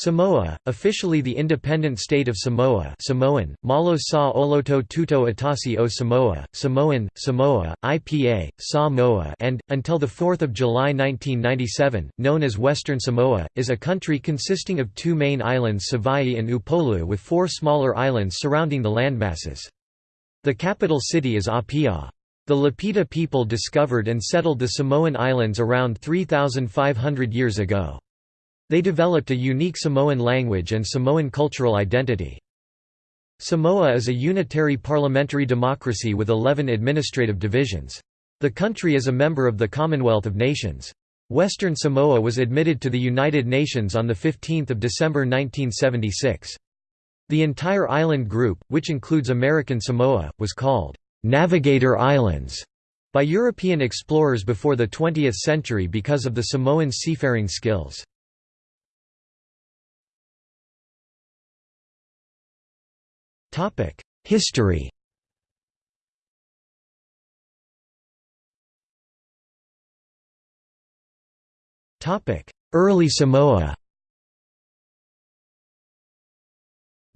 Samoa, officially the independent state of Samoa Samoan, Malo sa Oloto Tuto Atasi o Samoa, Samoan, Samoa, IPA, Samoa and, until 4 July 1997, known as Western Samoa, is a country consisting of two main islands Savaii and Upolu with four smaller islands surrounding the landmasses. The capital city is Apia. The Lapita people discovered and settled the Samoan Islands around 3,500 years ago. They developed a unique Samoan language and Samoan cultural identity. Samoa is a unitary parliamentary democracy with 11 administrative divisions. The country is a member of the Commonwealth of Nations. Western Samoa was admitted to the United Nations on 15 December 1976. The entire island group, which includes American Samoa, was called «Navigator Islands» by European explorers before the 20th century because of the Samoan seafaring skills. History. Early Samoa.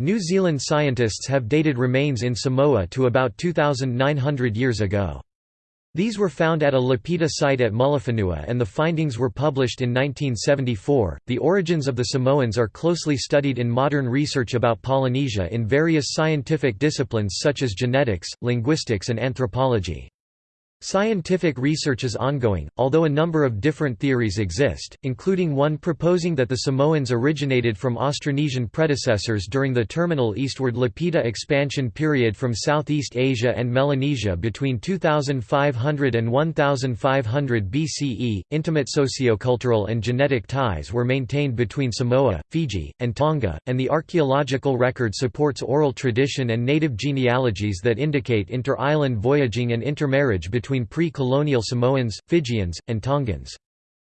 New Zealand scientists have dated remains in Samoa to about 2,900 years ago. These were found at a Lapita site at Mulifanua and the findings were published in 1974. The origins of the Samoans are closely studied in modern research about Polynesia in various scientific disciplines such as genetics, linguistics, and anthropology. Scientific research is ongoing, although a number of different theories exist, including one proposing that the Samoans originated from Austronesian predecessors during the terminal eastward Lapita expansion period from Southeast Asia and Melanesia between 2500 and 1500 BCE. Intimate sociocultural and genetic ties were maintained between Samoa, Fiji, and Tonga, and the archaeological record supports oral tradition and native genealogies that indicate inter-island voyaging and intermarriage between between pre-colonial Samoans, Fijians, and Tongans.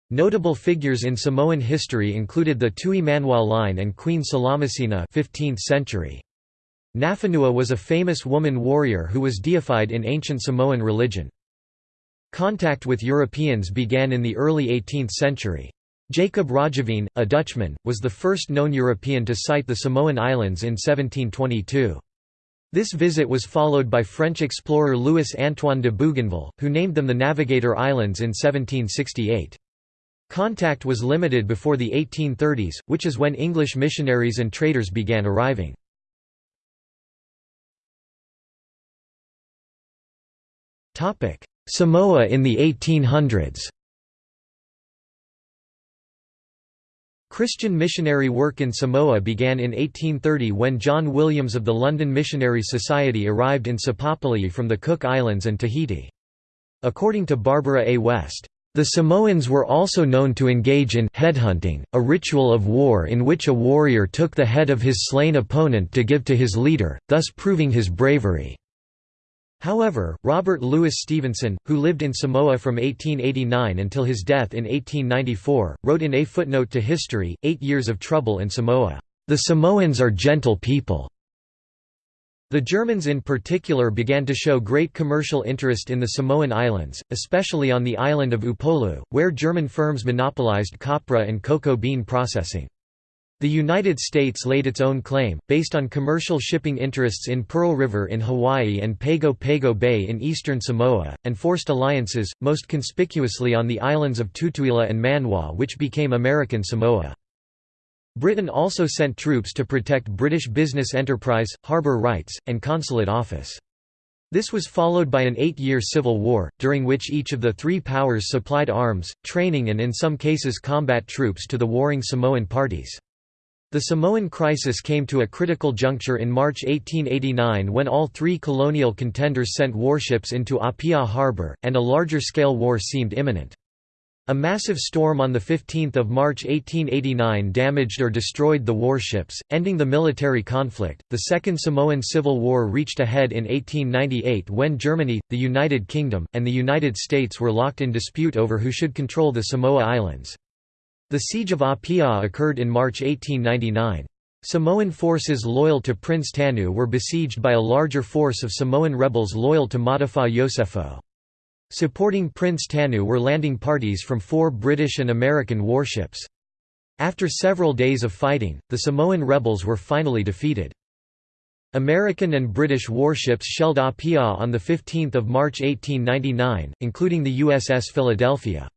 Notable figures in Samoan history included the Tui line and Queen Salamasina 15th century. Nafanua was a famous woman warrior who was deified in ancient Samoan religion. Contact with Europeans began in the early 18th century. Jacob Roggeveen, a Dutchman, was the first known European to sight the Samoan Islands in 1722. This visit was followed by French explorer Louis-Antoine de Bougainville, who named them the Navigator Islands in 1768. Contact was limited before the 1830s, which is when English missionaries and traders began arriving. Samoa in the 1800s Christian missionary work in Samoa began in 1830 when John Williams of the London Missionary Society arrived in Sapapali'i from the Cook Islands and Tahiti. According to Barbara A. West, the Samoans were also known to engage in headhunting, a ritual of war in which a warrior took the head of his slain opponent to give to his leader, thus proving his bravery. However, Robert Louis Stevenson, who lived in Samoa from 1889 until his death in 1894, wrote in a footnote to History, Eight Years of Trouble in Samoa, "...the Samoans are gentle people." The Germans in particular began to show great commercial interest in the Samoan Islands, especially on the island of Upolu, where German firms monopolized copra and cocoa bean processing. The United States laid its own claim, based on commercial shipping interests in Pearl River in Hawaii and Pago Pago Bay in eastern Samoa, and forced alliances, most conspicuously on the islands of Tutuila and Manua which became American Samoa. Britain also sent troops to protect British business enterprise, harbour rights, and consulate office. This was followed by an eight-year civil war, during which each of the three powers supplied arms, training and in some cases combat troops to the warring Samoan parties. The Samoan crisis came to a critical juncture in March 1889 when all three colonial contenders sent warships into Apia harbour, and a larger-scale war seemed imminent. A massive storm on 15 March 1889 damaged or destroyed the warships, ending the military conflict. The Second Samoan Civil War reached a head in 1898 when Germany, the United Kingdom, and the United States were locked in dispute over who should control the Samoa Islands. The Siege of Apia occurred in March 1899. Samoan forces loyal to Prince Tanu were besieged by a larger force of Samoan rebels loyal to Mata'afa Iosefo. Supporting Prince Tanu were landing parties from four British and American warships. After several days of fighting, the Samoan rebels were finally defeated. American and British warships shelled Apia on 15 March 1899, including the USS Philadelphia.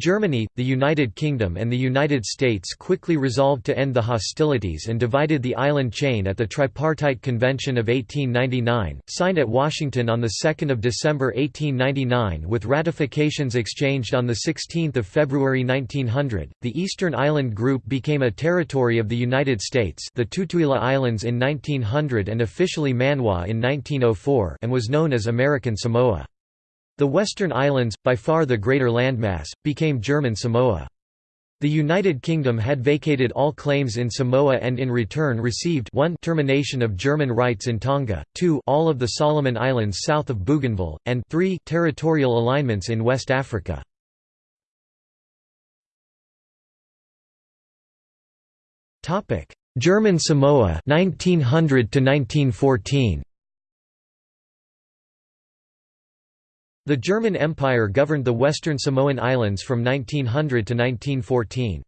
Germany, the United Kingdom and the United States quickly resolved to end the hostilities and divided the island chain at the Tripartite Convention of 1899, signed at Washington on 2 December 1899 with ratifications exchanged on 16 February 1900. The Eastern Island Group became a territory of the United States the Tutuila Islands in 1900 and officially Manua in 1904 and was known as American Samoa. The Western Islands, by far the greater landmass, became German Samoa. The United Kingdom had vacated all claims in Samoa and in return received 1 termination of German rights in Tonga, 2 all of the Solomon Islands south of Bougainville, and 3 territorial alignments in West Africa. German Samoa 1900 to 1914 The German Empire governed the western Samoan Islands from 1900 to 1914.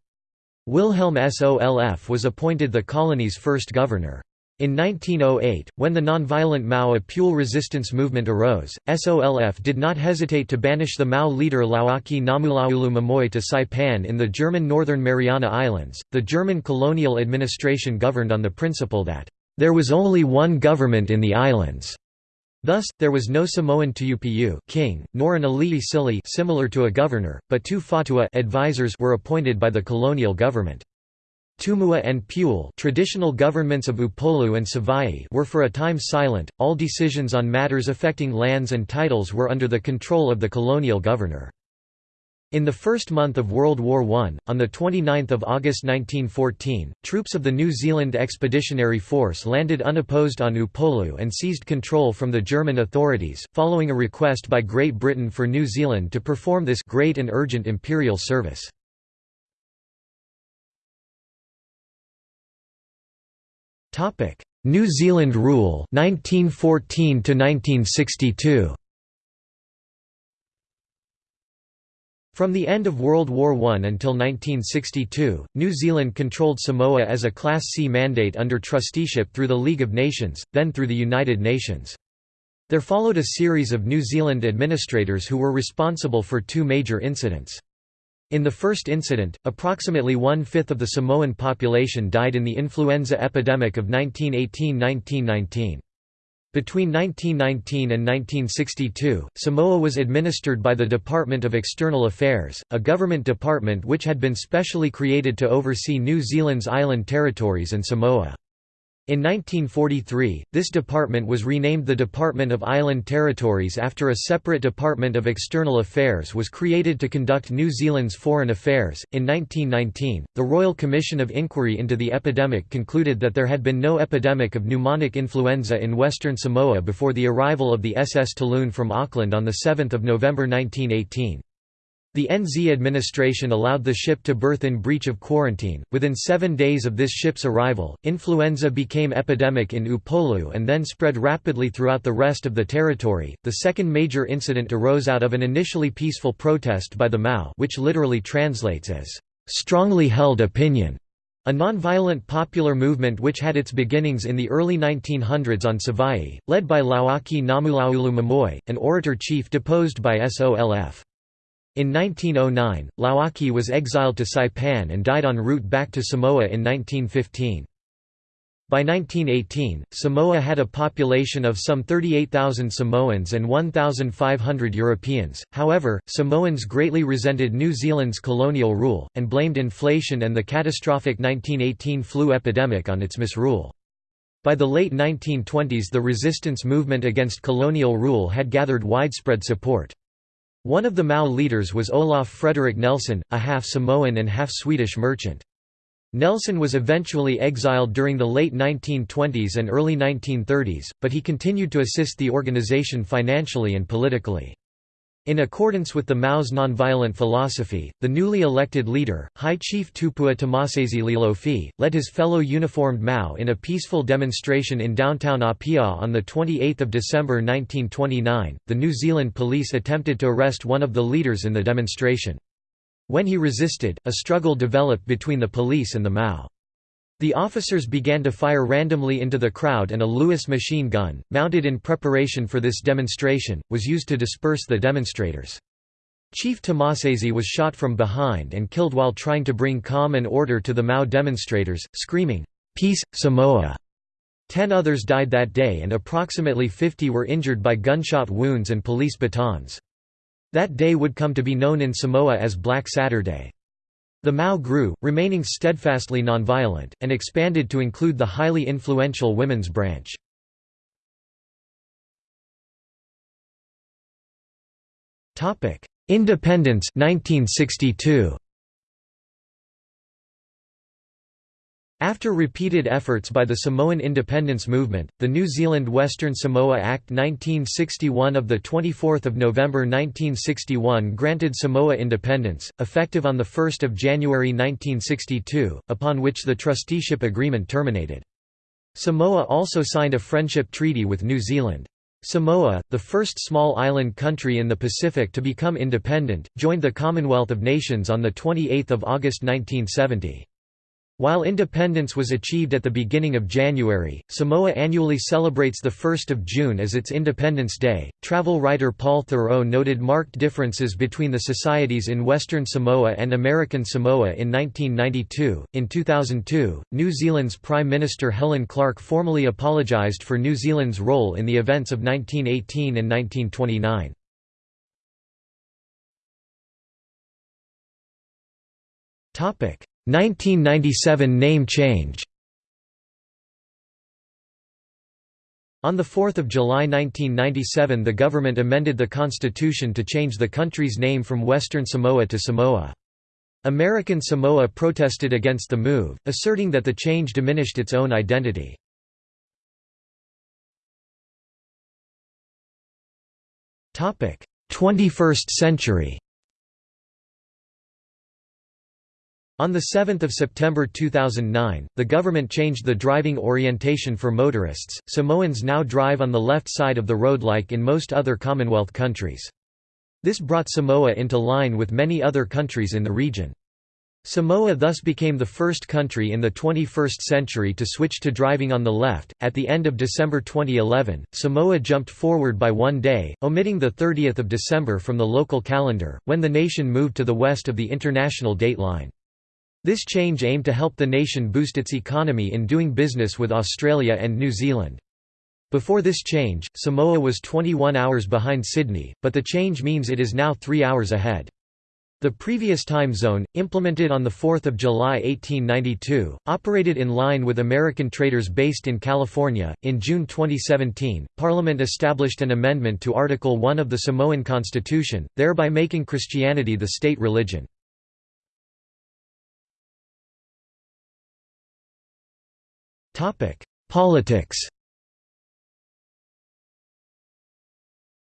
Wilhelm Solf was appointed the colony's first governor. In 1908, when the nonviolent Mau Apule resistance movement arose, SOLF did not hesitate to banish the Mau leader Lauaki Namulaulu Mamoi to Saipan in the German Northern Mariana Islands. The German colonial administration governed on the principle that, there was only one government in the islands. Thus, there was no Samoan Tuupu king, nor an Ali'i Sili similar to a governor, but two Fautua advisors were appointed by the colonial government. Tumua and Pule traditional governments of Upolu and Savaii were for a time silent, all decisions on matters affecting lands and titles were under the control of the colonial governor. In the first month of World War I, on 29 August 1914, troops of the New Zealand Expeditionary Force landed unopposed on Upolu and seized control from the German authorities, following a request by Great Britain for New Zealand to perform this great and urgent imperial service. New Zealand rule 1914 to 1962 From the end of World War I until 1962, New Zealand controlled Samoa as a Class C mandate under trusteeship through the League of Nations, then through the United Nations. There followed a series of New Zealand administrators who were responsible for two major incidents. In the first incident, approximately one-fifth of the Samoan population died in the influenza epidemic of 1918–1919. Between 1919 and 1962, Samoa was administered by the Department of External Affairs, a government department which had been specially created to oversee New Zealand's island territories and Samoa. In 1943, this department was renamed the Department of Island Territories after a separate Department of External Affairs was created to conduct New Zealand's foreign affairs. In 1919, the Royal Commission of Inquiry into the epidemic concluded that there had been no epidemic of pneumonic influenza in Western Samoa before the arrival of the SS Talune from Auckland on 7 November 1918. The NZ administration allowed the ship to berth in breach of quarantine. Within seven days of this ship's arrival, influenza became epidemic in Upolu and then spread rapidly throughout the rest of the territory. The second major incident arose out of an initially peaceful protest by the Mau, which literally translates as strongly held opinion. A nonviolent popular movement which had its beginnings in the early 1900s on Savaii, led by Lauaki Namulaulu Mamoi, an orator chief deposed by SOLF. In 1909, Lauaki was exiled to Saipan and died en route back to Samoa in 1915. By 1918, Samoa had a population of some 38,000 Samoans and 1,500 Europeans, however, Samoans greatly resented New Zealand's colonial rule, and blamed inflation and the catastrophic 1918 flu epidemic on its misrule. By the late 1920s the resistance movement against colonial rule had gathered widespread support. One of the Mau leaders was Olaf Frederick Nelson, a half-Samoan and half-Swedish merchant. Nelson was eventually exiled during the late 1920s and early 1930s, but he continued to assist the organization financially and politically. In accordance with the Mau's nonviolent philosophy, the newly elected leader, High Chief Tupua Tamasese Lealofi, led his fellow uniformed Mau in a peaceful demonstration in downtown Apia on 28 December 1929. The New Zealand police attempted to arrest one of the leaders in the demonstration. When he resisted, a struggle developed between the police and the Mau. The officers began to fire randomly into the crowd and a Lewis machine gun, mounted in preparation for this demonstration, was used to disperse the demonstrators. Chief Tamasese was shot from behind and killed while trying to bring calm and order to the Mau demonstrators, screaming, "'Peace, Samoa!' Ten others died that day and approximately 50 were injured by gunshot wounds and police batons. That day would come to be known in Samoa as Black Saturday. The Mau grew, remaining steadfastly nonviolent, and expanded to include the highly influential women's branch. Independence 1962. After repeated efforts by the Samoan independence movement, the New Zealand Western Samoa Act 1961 of 24 November 1961 granted Samoa independence, effective on 1 January 1962, upon which the trusteeship agreement terminated. Samoa also signed a friendship treaty with New Zealand. Samoa, the first small island country in the Pacific to become independent, joined the Commonwealth of Nations on 28 August 1970. While independence was achieved at the beginning of January, Samoa annually celebrates 1 June as its Independence Day. Travel writer Paul Theroux noted marked differences between the societies in Western Samoa and American Samoa in 1992. In 2002, New Zealand's Prime Minister Helen Clark formally apologised for New Zealand's role in the events of 1918 and 1929. Topic 1997 name change On 4 July 1997 the government amended the constitution to change the country's name from Western Samoa to Samoa. American Samoa protested against the move, asserting that the change diminished its own identity. Topic: 21st century. On 7 September 2009, the government changed the driving orientation for motorists, Samoans now drive on the left side of the road like in most other Commonwealth countries. This brought Samoa into line with many other countries in the region. Samoa thus became the first country in the 21st century to switch to driving on the left. At the end of December 2011, Samoa jumped forward by one day, omitting the 30th of December from the local calendar, when the nation moved to the west of the international dateline. This change aimed to help the nation boost its economy in doing business with Australia and New Zealand. Before this change, Samoa was 21 hours behind Sydney, but the change means it is now three hours ahead. The previous time zone, implemented on 4 July 1892, operated in line with American traders based in California. In June 2017, Parliament established an amendment to Article 1 of the Samoan Constitution, thereby making Christianity the state religion. Politics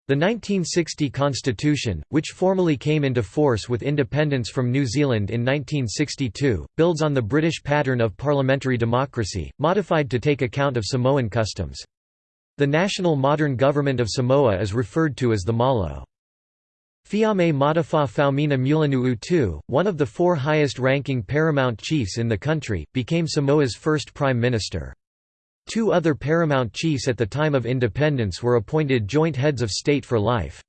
The 1960 Constitution, which formally came into force with independence from New Zealand in 1962, builds on the British pattern of parliamentary democracy, modified to take account of Samoan customs. The national modern government of Samoa is referred to as the Malo. Fiame Matafa Faumuina Mulinuu II, one of the four highest-ranking paramount chiefs in the country, became Samoa's first prime minister. Two other paramount chiefs at the time of independence were appointed joint heads of state for life.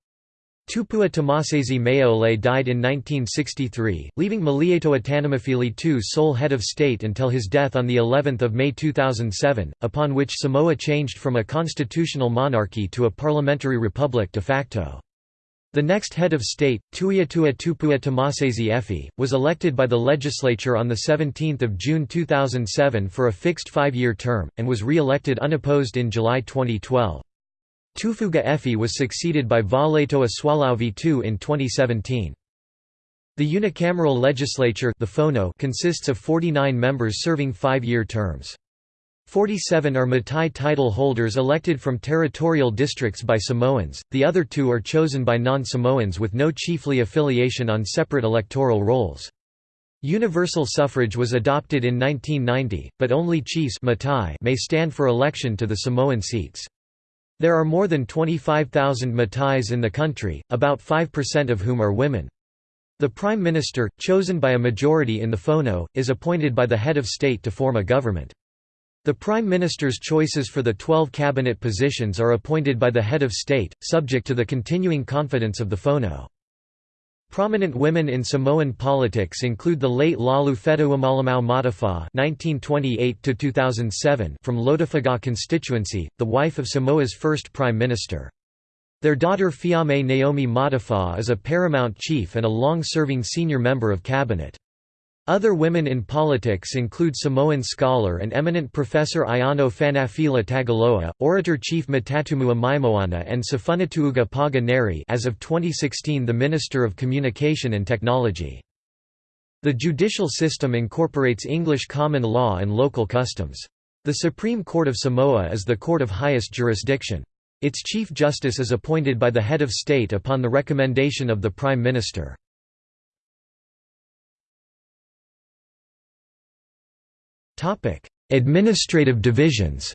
Tupua Tamasese Mea'ole died in 1963, leaving Malietoa Tanumafili II sole head of state until his death on the 11th of May 2007, upon which Samoa changed from a constitutional monarchy to a parliamentary republic de facto. The next head of state, Tuiatua Tupua Tamasese Efi, was elected by the legislature on 17 June 2007 for a fixed five-year term, and was re-elected unopposed in July 2012. Tufuga Efi was succeeded by Valetoa Sualauvi II in 2017. The unicameral legislature the Fono consists of 49 members serving five-year terms. 47 are Matai title holders elected from territorial districts by Samoans, the other two are chosen by non-Samoans with no chiefly affiliation on separate electoral rolls. Universal suffrage was adopted in 1990, but only chiefs Matai may stand for election to the Samoan seats. There are more than 25,000 Matais in the country, about 5% of whom are women. The Prime Minister, chosen by a majority in the Fono, is appointed by the head of state to form a government. The Prime Minister's choices for the 12 cabinet positions are appointed by the head of state, subject to the continuing confidence of the Fono. Prominent women in Samoan politics include the late Laulu Fetauimalemau Matafa (1928–2007) from Lotofaga constituency, the wife of Samoa's first prime minister. Their daughter Fiame Naomi Matafa is a paramount chief and a long-serving senior member of cabinet. Other women in politics include Samoan scholar and eminent professor Aiono Fanafila Tagaloa, orator-chief Matatumua Maimoana and Safunatuuga Paga Neri as of 2016 the Minister of Communication and Technology. The judicial system incorporates English common law and local customs. The Supreme Court of Samoa is the court of highest jurisdiction. Its Chief Justice is appointed by the head of state upon the recommendation of the Prime Minister. Administrative divisions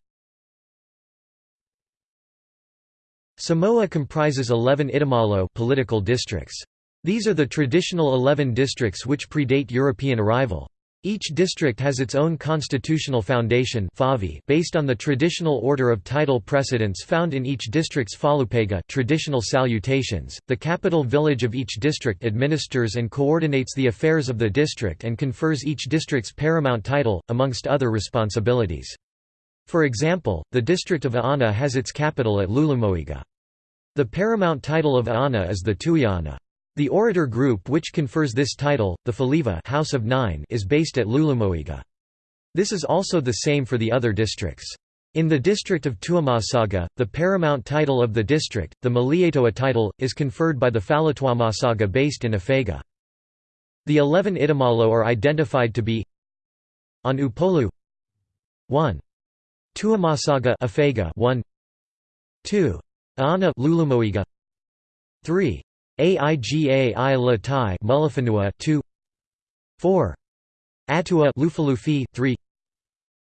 Samoa comprises 11 itamalo political districts. These are the traditional 11 districts which predate European arrival. Each district has its own constitutional foundation based on the traditional order of title precedence found in each district's fa'alupega traditional salutations. The capital village of each district administers and coordinates the affairs of the district and confers each district's paramount title, amongst other responsibilities. For example, the district of Aana has its capital at Leulumoega. The paramount title of Aana is the Tuiana. The orator group which confers this title, the Faleiva House of Nine is based at Leulumoega. This is also the same for the other districts. In the district of Tuamasaga, the paramount title of the district, the Malietoa title, is conferred by the Falatuamasaga based in Afega. The eleven Itamalo are identified to be on Upolu 1. Tuamasaga Afega 1 2. Aana Leulumoega 3. Aiga i Latai Mulifanua 2 4 Atua Lufilufi 3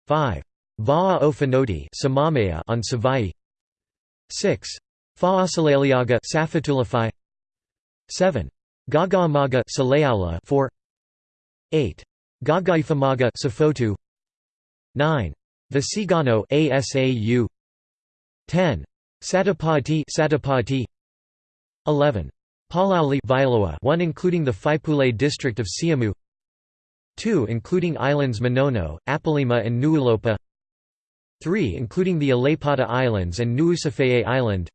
5 Va'a o Fonoti Samamea on Savai. 6 Fa'asaleleaga Safotulafai. 7 Gaga'emauga Saleaula 4 8 Gaga'ifomauga Safotu. 9 Vaisigano ASAU 10 Satupa'itea Satupa'itea. 11 Palauli one including the Faipule district of Siamu 2 including islands Manono, Apolima and Nuulopa 3 including the Aleipata Islands and Nuusafeye Island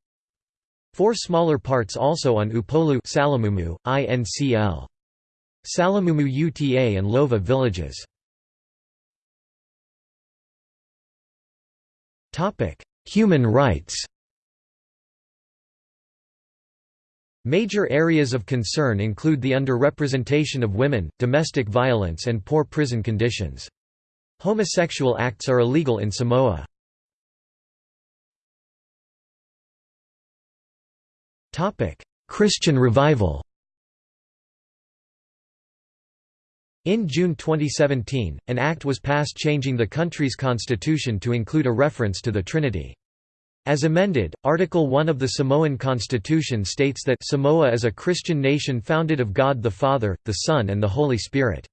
4 smaller parts also on Upolu Salamumu, INCL. Salamumu UTA and Lova villages. Human rights Major areas of concern include the underrepresentation of women, domestic violence and poor prison conditions. Homosexual acts are illegal in Samoa. Christian revival In June 2017, an act was passed changing the country's constitution to include a reference to the Trinity. As amended, Article 1 of the Samoan Constitution states that Samoa is a Christian nation founded of God the Father, the Son and the Holy Spirit.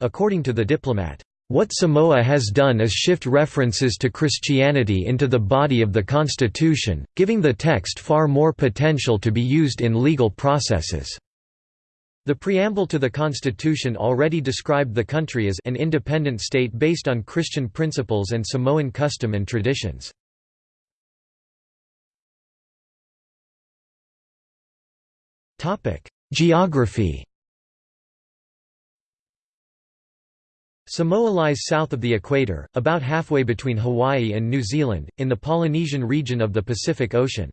According to the diplomat, "...what Samoa has done is shift references to Christianity into the body of the Constitution, giving the text far more potential to be used in legal processes." The preamble to the Constitution already described the country as an independent state based on Christian principles and Samoan custom and traditions. Geography Samoa lies south of the equator, about halfway between Hawaii and New Zealand, in the Polynesian region of the Pacific Ocean.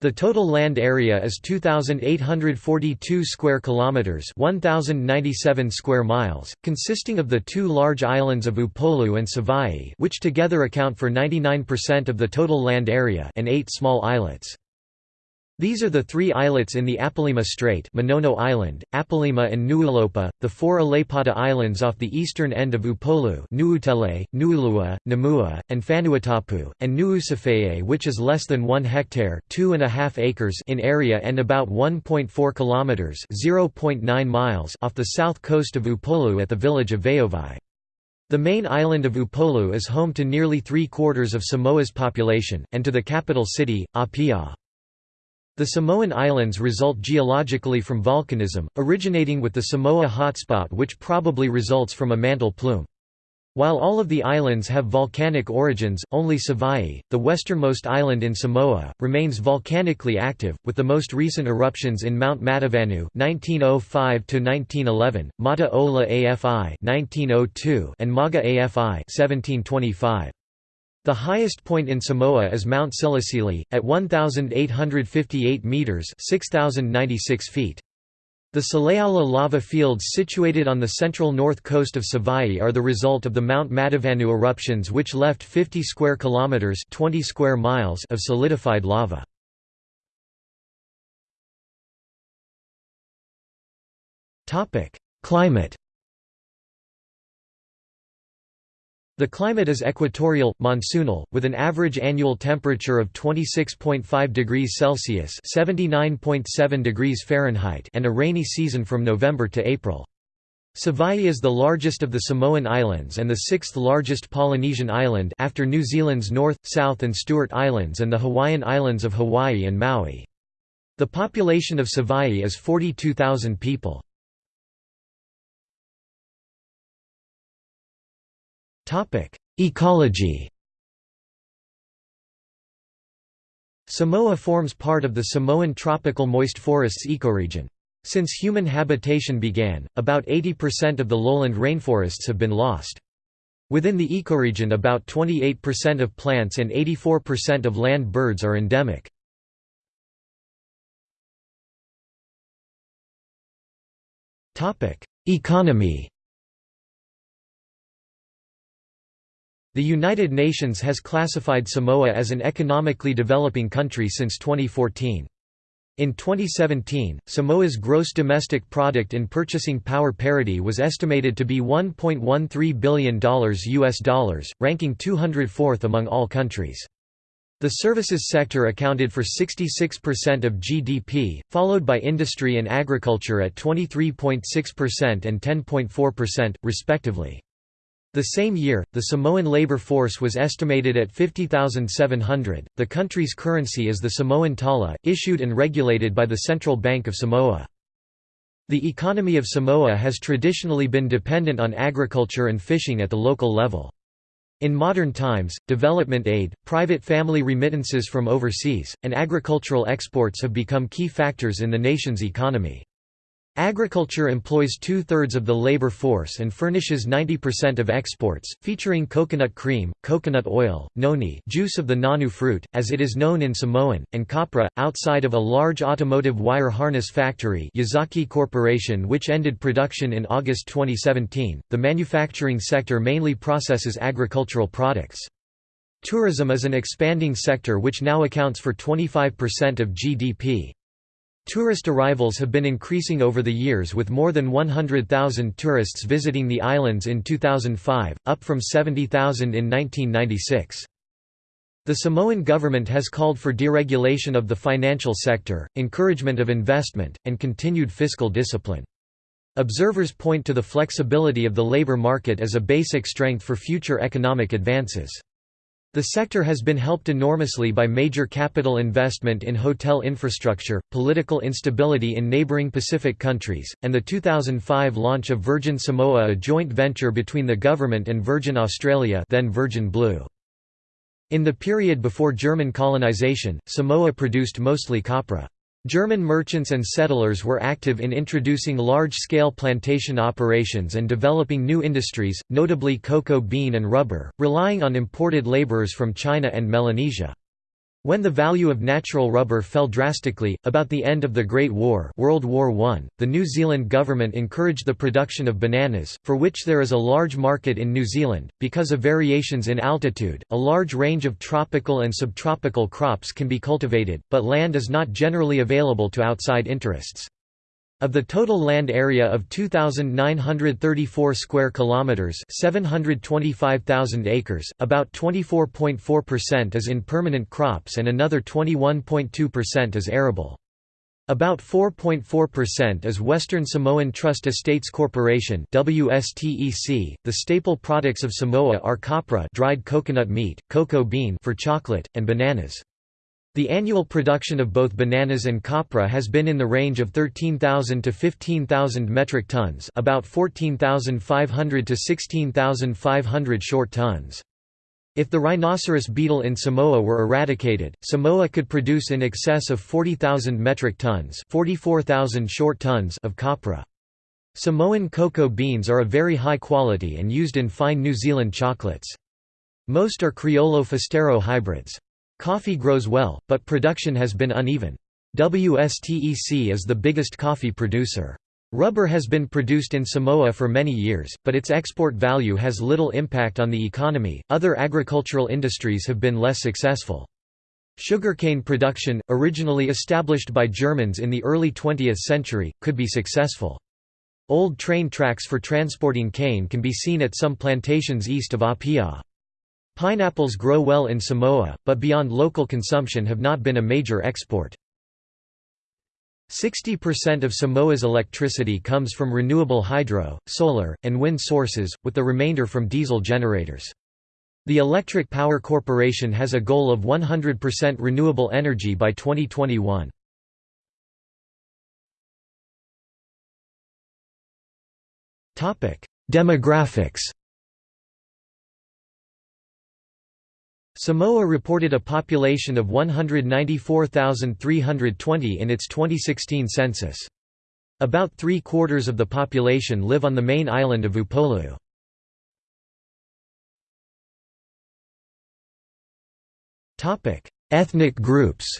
The total land area is 2842 square kilometers, 1097 square miles, consisting of the two large islands of Upolu and Savaii, which together account for 99% of the total land area, and eight small islets. These are the three islets in the Apolima Strait Manono Island, Apolima and Nuulopa, the four Aleipata Islands off the eastern end of Upolu Nuutele, Nuulua, Namua, and Fanuatapu, and Nuusafeye which is less than 1 hectare acres in area and about 1.4 kilometers miles off the south coast of Upolu at the village of Vaovai. The main island of Upolu is home to nearly three-quarters of Samoa's population, and to the capital city, Apia. The Samoan Islands result geologically from volcanism, originating with the Samoa hotspot which probably results from a mantle plume. While all of the islands have volcanic origins, only Savaii, the westernmost island in Samoa, remains volcanically active, with the most recent eruptions in Mount Matavanu (1905–1911), Mata Ola AFI (1902), and Maga AFI (1725). The highest point in Samoa is Mount Silisili, at 1,858 metres 6,096 feet. The Saleaula lava fields situated on the central north coast of Savaii are the result of the Mount Matavanu eruptions which left 50 square kilometers 20 square miles of solidified lava. Climate The climate is equatorial, monsoonal, with an average annual temperature of 26.5 degrees Celsius (79.7 degrees Fahrenheit) and a rainy season from November to April. Savaii is the largest of the Samoan Islands and the sixth largest Polynesian island after New Zealand's North, South and Stewart Islands and the Hawaiian Islands of Hawaii and Maui. The population of Savaii is 42,000 people. Ecology Samoa forms part of the Samoan tropical moist forests ecoregion. Since human habitation began, about 80% of the lowland rainforests have been lost. Within the ecoregion about 28% of plants and 84% of land birds are endemic. Economy The United Nations has classified Samoa as an economically developing country since 2014. In 2017, Samoa's gross domestic product in purchasing power parity was estimated to be $1.13 billion US dollars, ranking 204th among all countries. The services sector accounted for 66% of GDP, followed by industry and agriculture at 23.6% and 10.4%, respectively. The same year, the Samoan labor force was estimated at 50,700. The country's currency is the Samoan tala, issued and regulated by the Central Bank of Samoa. The economy of Samoa has traditionally been dependent on agriculture and fishing at the local level. In modern times, development aid, private family remittances from overseas, and agricultural exports have become key factors in the nation's economy. Agriculture employs two-thirds of the labor force and furnishes 90% of exports, featuring coconut cream, coconut oil, noni juice of the nonu fruit, as it is known in Samoan, and copra, outside of a large automotive wire harness factory Yazaki Corporation which ended production in August 2017, the manufacturing sector mainly processes agricultural products. Tourism is an expanding sector which now accounts for 25% of GDP. Tourist arrivals have been increasing over the years with more than 100,000 tourists visiting the islands in 2005, up from 70,000 in 1996. The Samoan government has called for deregulation of the financial sector, encouragement of investment, and continued fiscal discipline. Observers point to the flexibility of the labor market as a basic strength for future economic advances. The sector has been helped enormously by major capital investment in hotel infrastructure, political instability in neighboring Pacific countries, and the 2005 launch of Virgin Samoa a joint venture between the government and Virgin Australia then Virgin Blue. In the period before German colonization, Samoa produced mostly copra. German merchants and settlers were active in introducing large-scale plantation operations and developing new industries, notably cocoa bean and rubber, relying on imported laborers from China and Melanesia. When the value of natural rubber fell drastically, about the end of the Great War World War I, the New Zealand government encouraged the production of bananas, for which there is a large market in New Zealand. Because of variations in altitude, a large range of tropical and subtropical crops can be cultivated, but land is not generally available to outside interests. Of the total land area of 2934 square kilometers, 725,000 acres, about 24.4% is in permanent crops and another 21.2% is arable. About 4.4% is Western Samoan Trust Estates Corporation WSTEC. .The staple products of Samoa are copra dried coconut meat, cocoa bean for chocolate, and bananas. The annual production of both bananas and copra has been in the range of 13,000 to 15,000 metric tons about 14,500 to 16,500 short tons. If the rhinoceros beetle in Samoa were eradicated, Samoa could produce in excess of 40,000 metric tons 44,000 short tons of copra. Samoan cocoa beans are of very high quality and used in fine New Zealand chocolates. Most are Criollo Forastero hybrids. Coffee grows well, but production has been uneven. WSTEC is the biggest coffee producer. Rubber has been produced in Samoa for many years, but its export value has little impact on the economy. Other agricultural industries have been less successful. Sugarcane production, originally established by Germans in the early 20th century, could be successful. Old train tracks for transporting cane can be seen at some plantations east of Apia. Pineapples grow well in Samoa, but beyond local consumption have not been a major export. 60% of Samoa's electricity comes from renewable hydro, solar, and wind sources, with the remainder from diesel generators. The Electric Power Corporation has a goal of 100% renewable energy by 2021. Demographics Samoa reported a population of 194,320 in its 2016 census. About three-quarters of the population live on the main island of Upolu. Ethnic groups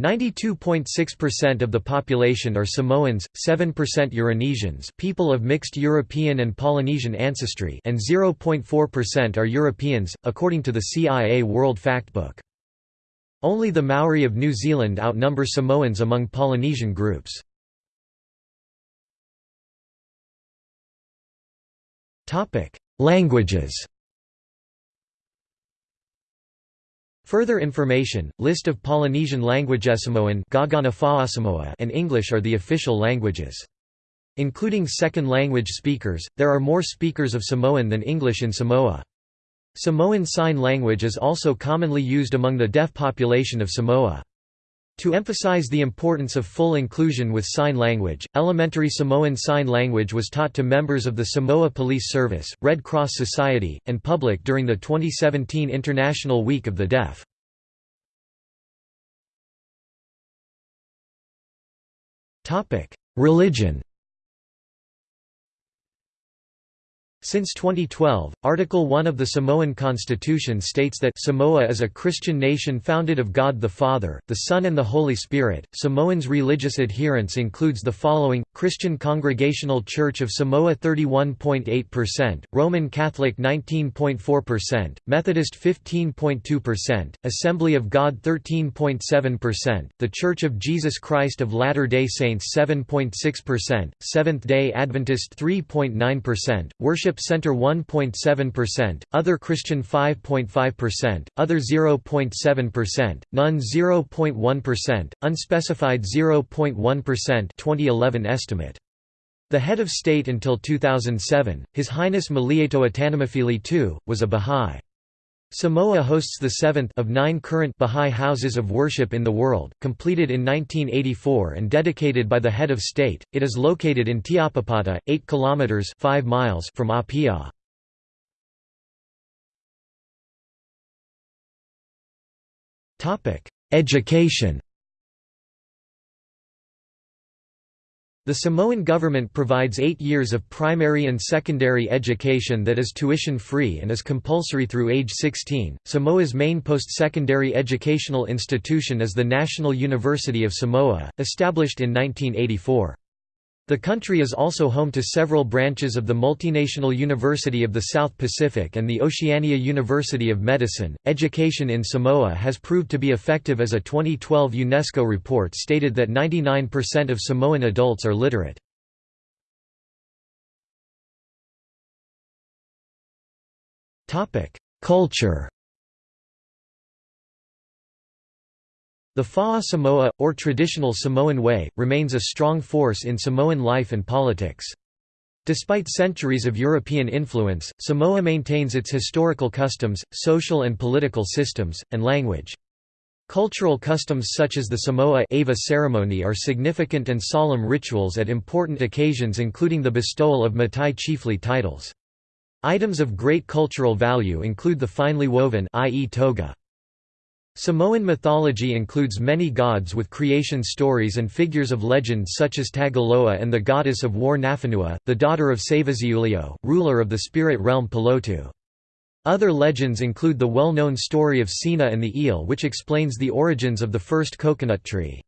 92.6% of the population are Samoans, 7% Euronesians people of mixed European and Polynesian ancestry and 0.4% are Europeans, according to the CIA World Factbook. Only the Maori of New Zealand outnumber Samoans among Polynesian groups. Languages Further information, list of Polynesian languages Samoan and English are the official languages. Including second language speakers, there are more speakers of Samoan than English in Samoa. Samoan Sign Language is also commonly used among the deaf population of Samoa. To emphasize the importance of full inclusion with sign language, elementary Samoan Sign Language was taught to members of the Samoa Police Service, Red Cross Society, and public during the 2017 International Week of the Deaf. Religion Since 2012, Article 1 of the Samoan Constitution states that Samoa is a Christian nation founded of God the Father, the Son and the Holy Spirit. Samoans' religious adherence includes the following: Christian Congregational Church of Samoa 31.8%, Roman Catholic 19.4%, Methodist 15.2%, Assembly of God 13.7%, The Church of Jesus Christ of Latter-day Saints 7.6%, Seventh-day Adventist 3.9%, Worship Worship Center 1.7%, Other Christian 5.5%, Other 0.7%, None 0.1%, Unspecified 0.1% 2011 estimate. The head of state until 2007, His Highness Malietoa Tanumafili II, was a Bahá'í. Samoa hosts the seventh of nine current Bahá'í houses of worship in the world, completed in 1984 and dedicated by the head of state. It is located in Tiapapata, 8 kilometers 5 miles from Apia. Topic: Education. The Samoan government provides eight years of primary and secondary education that is tuition-free and is compulsory through age 16. Samoa's main post-secondary educational institution is the National University of Samoa, established in 1984. The country is also home to several branches of the Multinational University of the South Pacific and the Oceania University of Medicine. Education in Samoa has proved to be effective as a 2012 UNESCO report stated that 99% of Samoan adults are literate. Culture The Fa'a Samoa, or traditional Samoan way, remains a strong force in Samoan life and politics. Despite centuries of European influence, Samoa maintains its historical customs, social and political systems, and language. Cultural customs such as the Samoa Ava ceremony are significant and solemn rituals at important occasions including the bestowal of Matai chiefly titles. Items of great cultural value include the finely woven i.e. toga, Samoan mythology includes many gods with creation stories and figures of legend such as Tagaloa and the goddess of war Nafanua, the daughter of Saveasi'uleo, ruler of the spirit realm Pulotu. Other legends include the well-known story of Sina and the eel which explains the origins of the first coconut tree.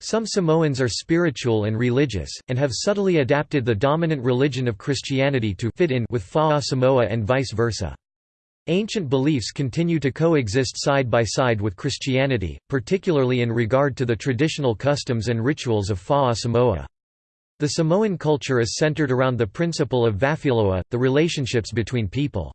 Some Samoans are spiritual and religious, and have subtly adapted the dominant religion of Christianity to fit in with Fa'a Samoa and vice versa. Ancient beliefs continue to coexist side by side with Christianity, particularly in regard to the traditional customs and rituals of Fa'a Samoa. The Samoan culture is centered around the principle of vafealoa'i, the relationships between people.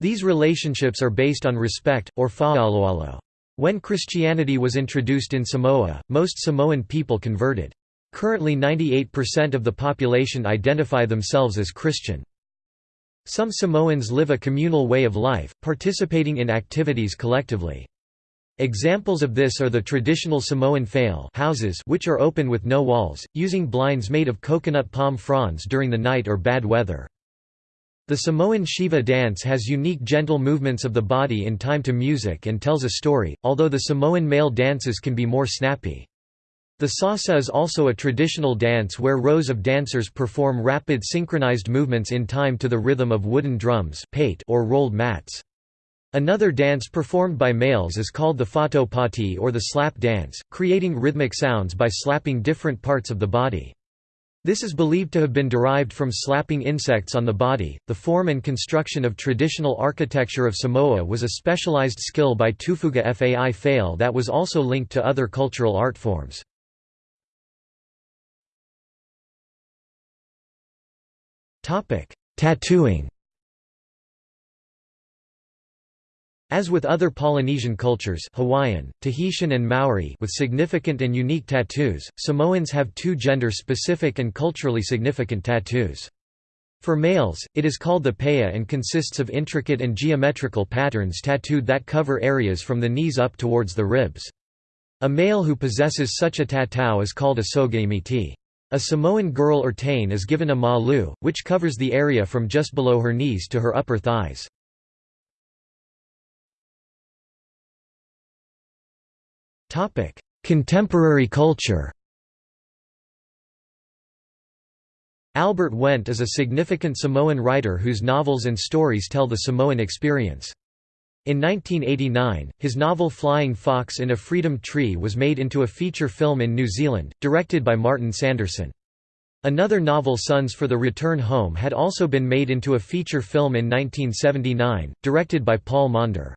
These relationships are based on respect, or fa'aloalo. When Christianity was introduced in Samoa, most Samoan people converted. Currently 98% of the population identify themselves as Christian. Some Samoans live a communal way of life, participating in activities collectively. Examples of this are the traditional Samoan fale houses which are open with no walls, using blinds made of coconut palm fronds during the night or bad weather. The Samoan siva dance has unique gentle movements of the body in time to music and tells a story, although the Samoan male dances can be more snappy. The sasa is also a traditional dance where rows of dancers perform rapid synchronized movements in time to the rhythm of wooden drums or rolled mats. Another dance performed by males is called the fa'ataupati or the slap dance, creating rhythmic sounds by slapping different parts of the body. This is believed to have been derived from slapping insects on the body. The form and construction of traditional architecture of Samoa was a specialized skill by Tufuga Fai Fale that was also linked to other cultural art forms. Tattooing. As with other Polynesian cultures Hawaiian, Tahitian and Maori with significant and unique tattoos, Samoans have two gender-specific and culturally significant tattoos. For males, it is called the pe'a and consists of intricate and geometrical patterns tattooed that cover areas from the knees up towards the ribs. A male who possesses such a tattoo is called a sogaimiti. A Samoan girl or teine is given a malu, which covers the area from just below her knees to her upper thighs. Contemporary culture Albert Wendt is a significant Samoan writer whose novels and stories tell the Samoan experience. In 1989, his novel Flying Fox in a Freedom Tree was made into a feature film in New Zealand, directed by Martin Sanderson. Another novel Sons for the Return Home had also been made into a feature film in 1979, directed by Paul Maunder.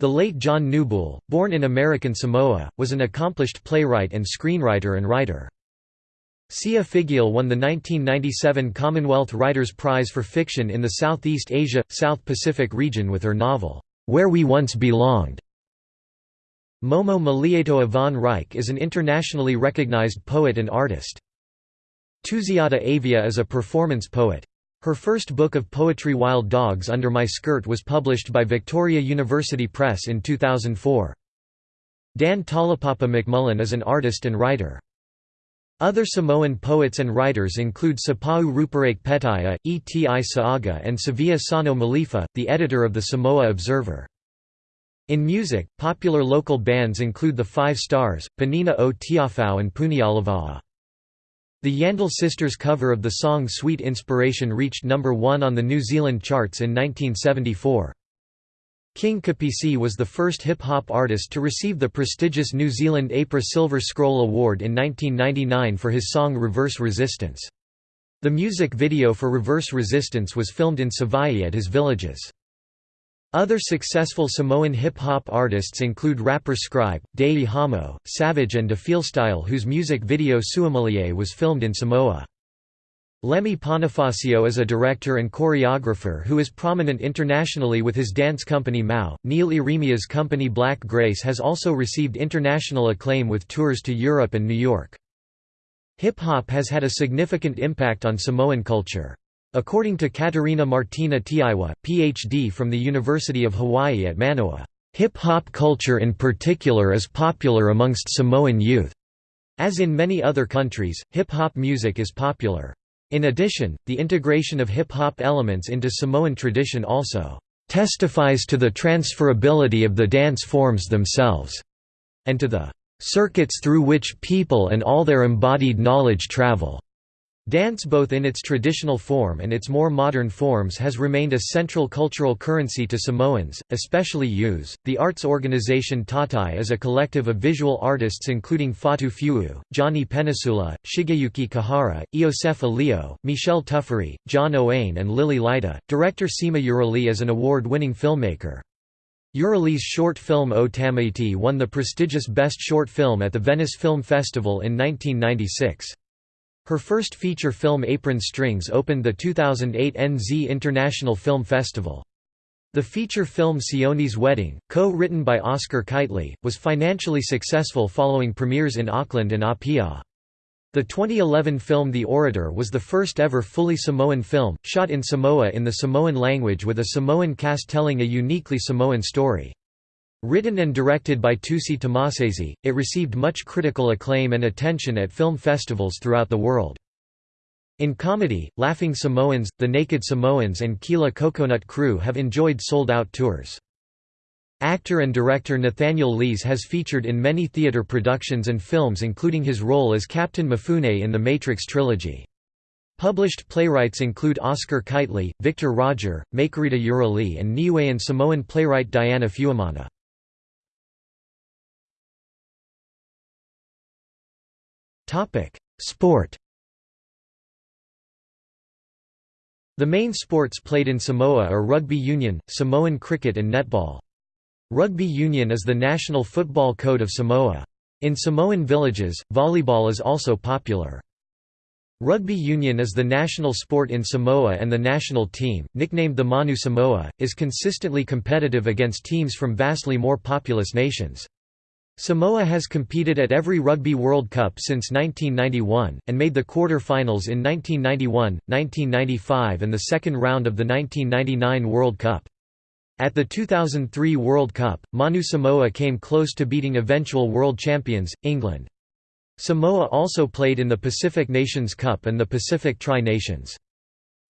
The late John Kneubuhl, born in American Samoa, was an accomplished playwright and screenwriter and writer. Sia Figiel won the 1997 Commonwealth Writers' Prize for Fiction in the Southeast Asia, South Pacific region with her novel, Where We Once Belonged. Momoe Malietoa von Reiche is an internationally recognized poet and artist. Tusiata Avia is a performance poet. Her first book of poetry Wild Dogs Under My Skirt was published by Victoria University Press in 2004. Dan Taulapapa McMullen is an artist and writer. Other Samoan poets and writers include Sapau Ruperake Petai, Eti Saaga and Savea Sano Malifa, the editor of the Samoa Observer. In music, popular local bands include the Five Stars, Penina o Tiafau and Punialava'a. The Yandall Sisters cover of the song Sweet Inspiration reached number 1 on the New Zealand charts in 1974. King Kapisi was the first hip-hop artist to receive the prestigious New Zealand APRA Silver Scroll Award in 1999 for his song Reverse Resistance. The music video for Reverse Resistance was filmed in Savaii at his villages. Other successful Samoan hip-hop artists include rapper Scribe, Dei Hamo, Savage and Style, whose music video Suamalie was filmed in Samoa. Lemi Ponifasio is a director and choreographer who is prominent internationally with his dance company Mau. Neil Ieremia's company Black Grace has also received international acclaim with tours to Europe and New York. Hip-hop has had a significant impact on Samoan culture. According to Katerina Martina Teaiwa, Ph.D. from the University of Hawaii at Manoa, "...hip-hop culture in particular is popular amongst Samoan youth." As in many other countries, hip-hop music is popular. In addition, the integration of hip-hop elements into Samoan tradition also "...testifies to the transferability of the dance forms themselves," and to the "...circuits through which people and all their embodied knowledge travel." Dance both in its traditional form and its more modern forms has remained a central cultural currency to Samoans, especially youths. The arts organization Tautai is a collective of visual artists including Fatu Feu'u, Johnny Penisula, Shigeyuki Kihara, Iosef Leo, Michel Tuffery, John Ioane and Lily Laita. Director Sima Urale is an award-winning filmmaker. Urale's short film O Tamaiti won the prestigious Best Short Film at the Venice Film Festival in 1996. Her first feature film Apron Strings opened the 2008 NZ International Film Festival. The feature film Sione's Wedding, co-written by Oscar Kightley, was financially successful following premieres in Auckland and Apia. The 2011 film The Orator was the first ever fully Samoan film, shot in Samoa in the Samoan language with a Samoan cast telling a uniquely Samoan story. Written and directed by Tusi Tamasese, it received much critical acclaim and attention at film festivals throughout the world. In comedy, Laughing Samoans, The Naked Samoans and Kila Kokonut Krew have enjoyed sold-out tours. Actor and director Nathaniel Lees has featured in many theater productions and films including his role as Captain Mifune in the Matrix trilogy. Published playwrights include Oscar Kightley, Victor Rodger, Makerita Urale and Niuean Samoan playwright Diana Fuemana. Topic: Sport. The main sports played in Samoa are rugby union, Samoan cricket and netball. Rugby union is the national football code of Samoa. In Samoan villages, volleyball is also popular. Rugby union is the national sport in Samoa and the national team, nicknamed the Manu Samoa, is consistently competitive against teams from vastly more populous nations. Samoa has competed at every Rugby World Cup since 1991, and made the quarter-finals in 1991, 1995 and the second round of the 1999 World Cup. At the 2003 World Cup, Manu Samoa came close to beating eventual world champions, England. Samoa also played in the Pacific Nations Cup and the Pacific Tri-Nations.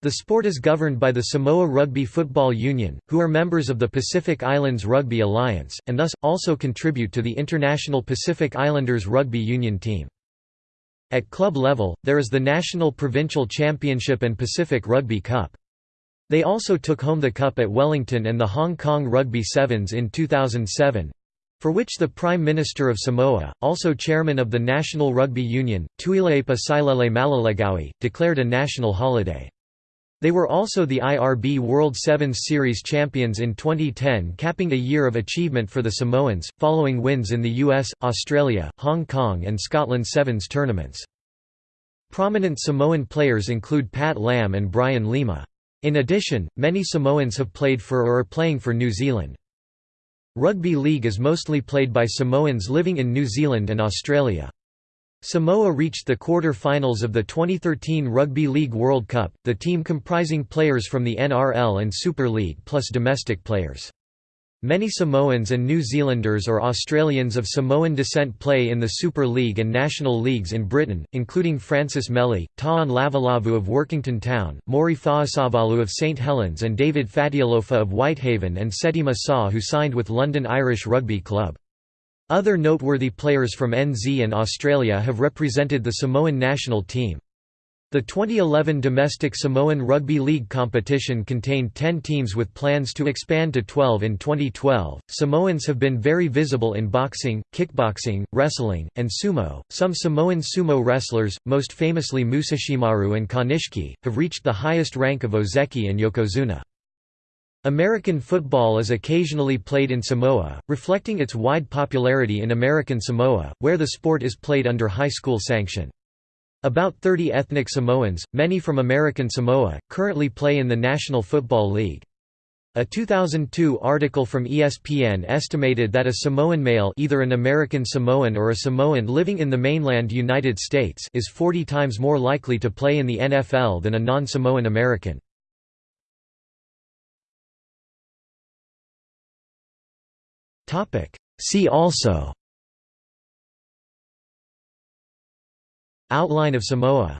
The sport is governed by the Samoa Rugby Football Union, who are members of the Pacific Islands Rugby Alliance, and thus, also contribute to the International Pacific Islanders Rugby Union team. At club level, there is the National Provincial Championship and Pacific Rugby Cup. They also took home the cup at Wellington and the Hong Kong Rugby Sevens in 2007, for which the Prime Minister of Samoa, also chairman of the National Rugby Union, Tuilaepa Sailele Malielegaoi, declared a national holiday. They were also the IRB World Sevens Series champions in 2010 capping a year of achievement for the Samoans, following wins in the US, Australia, Hong Kong and Scotland Sevens tournaments. Prominent Samoan players include Pat Lam and Brian Lima. In addition, many Samoans have played for or are playing for New Zealand. Rugby league is mostly played by Samoans living in New Zealand and Australia. Samoa reached the quarter-finals of the 2013 Rugby League World Cup, the team comprising players from the NRL and Super League plus domestic players. Many Samoans and New Zealanders or Australians of Samoan descent play in the Super League and National Leagues in Britain, including Francis Meli, Ta'ane Lavulavu of Workington Town, Maury Fa'asavalu of St Helens and David Fatialofa of Whitehaven and Seti Masaw who signed with London Irish Rugby Club. Other noteworthy players from NZ and Australia have represented the Samoan national team. The 2011 domestic Samoan Rugby League competition contained 10 teams with plans to expand to 12 in 2012. Samoans have been very visible in boxing, kickboxing, wrestling, and sumo. Some Samoan sumo wrestlers, most famously Musashimaru and Konishiki, have reached the highest rank of Ozeki and Yokozuna. American football is occasionally played in Samoa, reflecting its wide popularity in American Samoa, where the sport is played under high school sanction. About 30 ethnic Samoans, many from American Samoa, currently play in the National Football League. A 2002 article from ESPN estimated that a Samoan male either an American Samoan or a Samoan living in the mainland United States is 40 times more likely to play in the NFL than a non-Samoan American. See also. Outline of Samoa